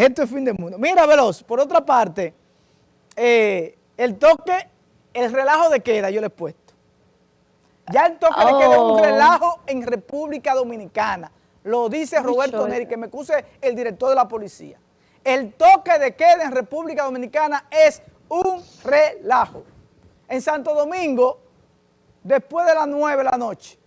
Esto es fin del mundo. Mira, Veloz, por otra parte, eh, el toque, el relajo de queda yo le he puesto. Ya el toque de queda es un oh. relajo en República Dominicana. Lo dice Roberto Neri, que me acuse el director de la policía. El toque de queda en República Dominicana es un relajo. En Santo Domingo, después de las 9 de la noche,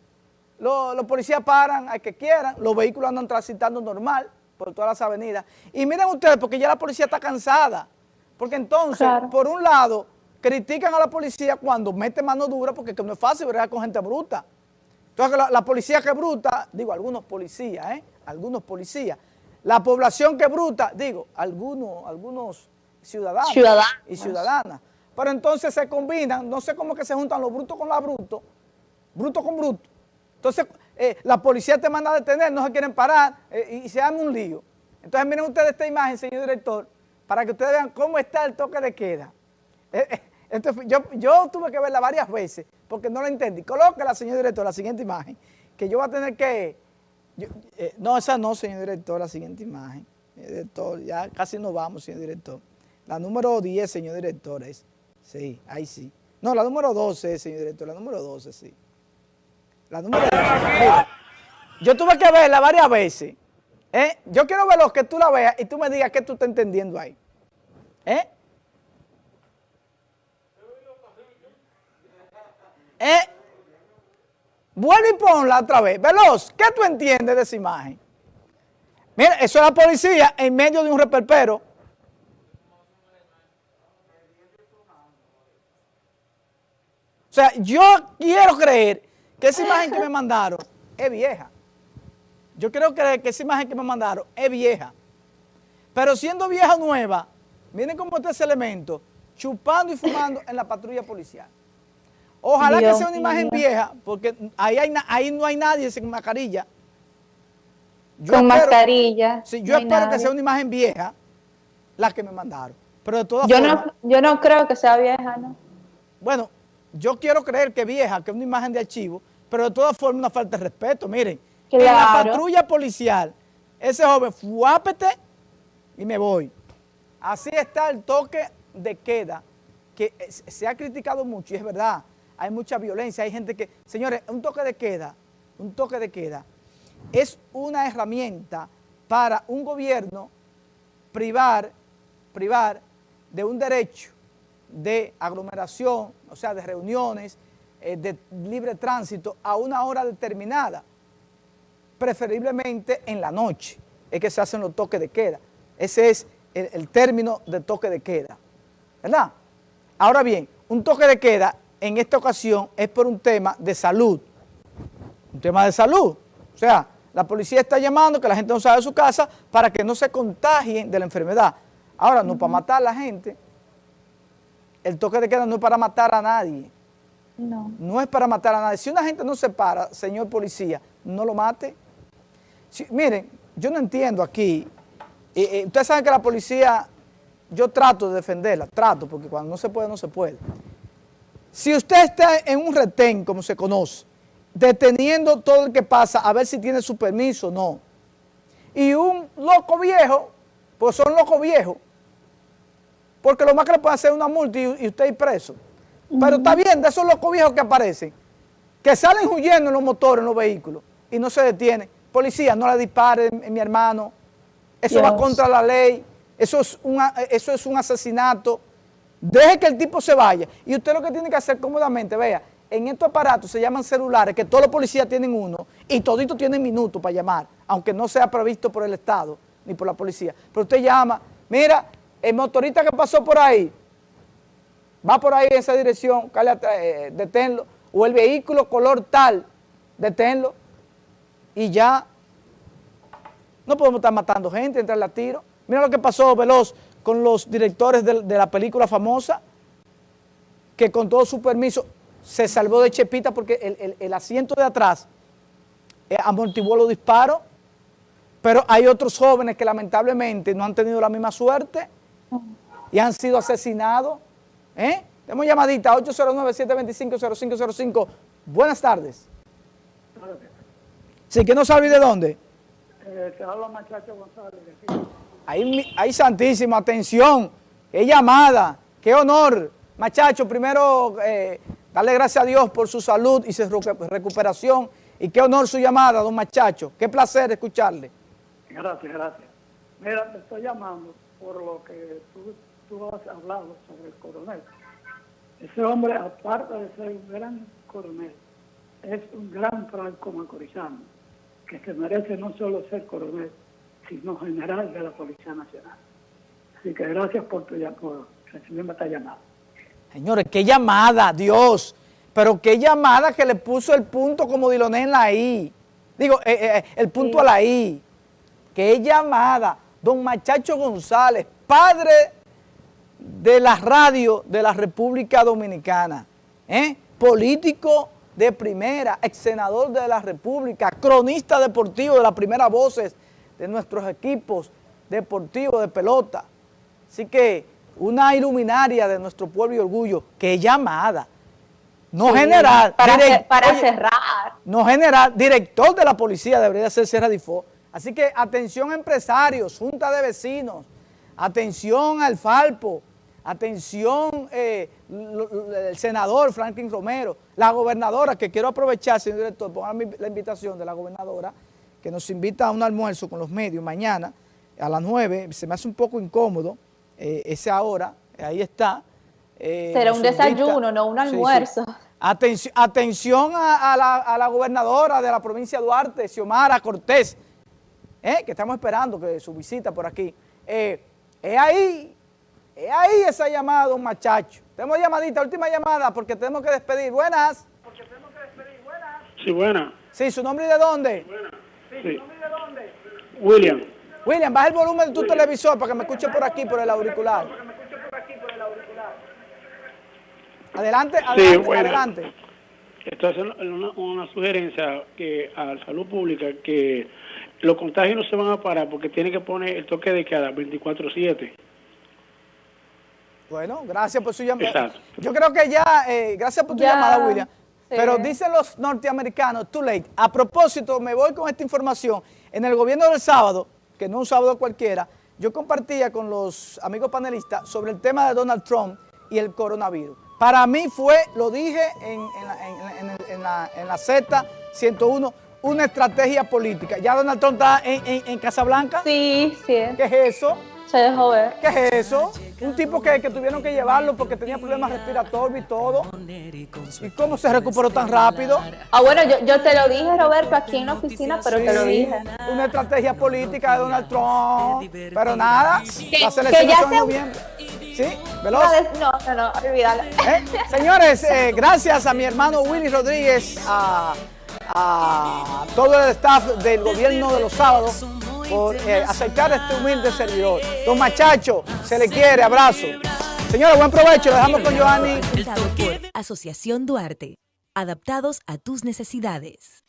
los, policías paran a que quieran, los vehículos andan transitando normal por todas las avenidas. Y miren ustedes, porque ya la policía está cansada. Porque entonces, por un lado, critican a la policía cuando mete mano dura, porque no es fácil ver con gente bruta. Entonces, la, policía que es bruta, digo, algunos policías, ¿eh? Algunos policías. La población que es bruta, digo, algunos, algunos ciudadanos, y ciudadanas. Pero entonces se combinan, no sé cómo que se juntan los brutos con la bruto, bruto con bruto. Entonces, eh, la policía te manda a detener, no se quieren parar eh, y se arma un lío. Entonces, miren ustedes esta imagen, señor director, para que ustedes vean cómo está el toque de queda. Eh, yo, tuve que verla varias veces porque no la entendí. Colóquela, señor director, la siguiente imagen, que yo voy a tener que... no, esa no, señor director, la siguiente imagen. Director, ya casi nos vamos, señor director. La número 10, señor director, es... Sí, ahí sí. No, la número 12, señor director, la número 12, sí. Yo tuve que verla varias veces. ¿eh? Yo quiero ver que tú la veas y tú me digas qué tú estás entendiendo ahí. ¿Eh? ¿Eh? Vuelve y ponla otra vez. Veloz, ¿qué tú entiendes de esa imagen? Mira, eso es la policía en medio de un reperpero. O sea, yo quiero creer que esa imagen que me mandaron es vieja. Yo creo que, que esa imagen que me mandaron es vieja. Pero siendo vieja nueva, miren cómo está ese elemento, chupando y fumando en la patrulla policial. Ojalá que sea una imagen vieja, porque ahí, ahí no hay nadie sin mascarilla. con mascarilla. Sí, yo espero que sea una imagen vieja la que me mandaron. Pero de todas yo No, yo no creo que sea vieja, ¿no? Bueno, yo quiero creer que vieja, que es una imagen de archivo, pero de todas formas una falta de respeto. Miren, en la patrulla policial, ese joven, fuápete y me voy. Así está el toque de queda, que se ha criticado mucho y es verdad, hay mucha violencia, hay gente que, señores, un toque de queda, un toque de queda es una herramienta para un gobierno privar, privar de un derecho de aglomeración, o sea, de reuniones, eh, de libre tránsito a una hora determinada, preferiblemente en la noche, es que se hacen los toques de queda. Ese es el, término de toque de queda, ¿verdad? Ahora bien, un toque de queda en esta ocasión es por un tema de salud, un tema de salud, o sea, la policía está llamando que la gente no salga de su casa para que no se contagien de la enfermedad. Ahora, no para matar a la gente, el toque de queda no es para matar a nadie, no. No es para matar a nadie. Si una gente no se para, señor policía, no lo mate. miren, yo no entiendo aquí. ustedes saben que la policía, yo trato de defenderla, trato, porque cuando no se puede, no se puede. Si usted está en un retén, como se conoce, deteniendo todo el que pasa, a ver si tiene su permiso o no, y un loco viejo, pues son locos viejos, porque lo más que le puede hacer es una multa y, y usted ir preso. Pero está bien, de esos locos viejos que aparecen, que salen huyendo en los motores, en los vehículos, y no se detienen. Policía, no le disparen, mi hermano. Eso va contra la ley. Eso es, un, eso es un asesinato. Deje que el tipo se vaya. Y usted lo que tiene que hacer cómodamente, vea, en estos aparatos se llaman celulares, que todos los policías tienen uno, y toditos tienen minutos para llamar, aunque no sea previsto por el Estado, ni por la policía. Pero usted llama, mira, el motorista que pasó por ahí, va por ahí en esa dirección, eh, deténlo, o el vehículo color tal, deténlo, y ya. No podemos estar matando gente, entrarle a tiro. Mira lo que pasó, Veloz, con los directores de, la película famosa, que con todo su permiso se salvó de Chepita porque el, asiento de atrás eh, amortiguó los disparos, pero hay otros jóvenes que lamentablemente no han tenido la misma suerte y han sido asesinados ¿Eh? Tenemos llamadita 809-725-0505. Buenas tardes. Sí, que no sabe de dónde. Te habla Machacho González. Ahí, ahí santísimo, atención, qué llamada, qué honor. Machacho, primero eh, darle gracias a Dios por su salud y su recuperación y qué honor su llamada, don Machacho. Qué placer escucharle. Gracias, gracias. Mira, te estoy llamando por lo que tú, tú has hablado sobre el coronel. Ese hombre, aparte de ser un gran coronel, es un gran franco macorizano, que se merece no solo ser coronel, sino general de la Policía Nacional. Así que gracias por, tu, por recibirme esta llamada. Señores, qué llamada, Dios. Pero qué llamada que le puso el punto como Diloné en la I. Digo, eh, eh, eh, el punto a la I. Qué llamada. Don Machacho González, padre de la radio de la República Dominicana. Político de primera, ex senador de la República, cronista deportivo de las primeras voces de nuestros equipos deportivos de pelota. Así que una iluminaria de nuestro pueblo y orgullo, que llamada, no general, para, para cerrar. No general, director de la policía debería ser Serra Difo. Así que atención empresarios, junta de vecinos, atención al Falpo, atención eh, el senador Franklin Romero, la gobernadora, que quiero aprovechar, señor director, pongan la invitación de la gobernadora, que nos invita a un almuerzo con los medios mañana a las 9, se me hace un poco incómodo, eh, esa hora, ahí está. Eh, Será un desayuno, no un almuerzo. atención a, la, gobernadora de la provincia de Duarte, Xiomara Cortés, eh, que estamos esperando que su visita por aquí. es ahí, es ahí esa llamada, don Machacho. Tenemos llamadita, última llamada, porque tenemos que despedir. Buenas. Porque tenemos que despedir. Buenas. Sí, buenas. Sí, ¿su nombre y de dónde? Sí, ¿su nombre y de dónde? William. William, baja el volumen de tu televisor para que me escuche por aquí, por el auricular. Adelante, adelante, sí, adelante. Esto es una, una, sugerencia que a salud pública que los contagios no se van a parar porque tiene que poner el toque de queda 24-7. Bueno, gracias por su llamada. Yo creo que ya, eh, gracias por tu llamada, William. Pero dicen los norteamericanos, too late. A propósito, me voy con esta información. En el gobierno del sábado, que no un sábado cualquiera, yo compartía con los amigos panelistas sobre el tema de Donald Trump y el coronavirus. Para mí fue, lo dije en, la, en la, Z 101, una estrategia política. ¿Ya Donald Trump está en, Casablanca? Sí, sí. ¿Qué es eso? Se dejó ver. ¿Qué es eso? Un tipo que, tuvieron que llevarlo porque tenía problemas respiratorios y todo. ¿Y cómo se recuperó tan rápido? Ah, bueno, yo, te lo dije, Roberto, aquí en la oficina, pero te lo dije. Una estrategia política de Donald Trump. Pero nada, la selección de noviembre. ¿Sí? ¿Veloz? No, no, no, olvídalo. ¿Eh? Señores, eh, gracias a mi hermano Willy Rodríguez, a, a todo el staff del gobierno de los sábados, por eh, aceptar este humilde servidor. Don Machacho, se le quiere, abrazo. Señora, buen provecho, lo dejamos con Joanny. Asociación Duarte, adaptados a tus necesidades.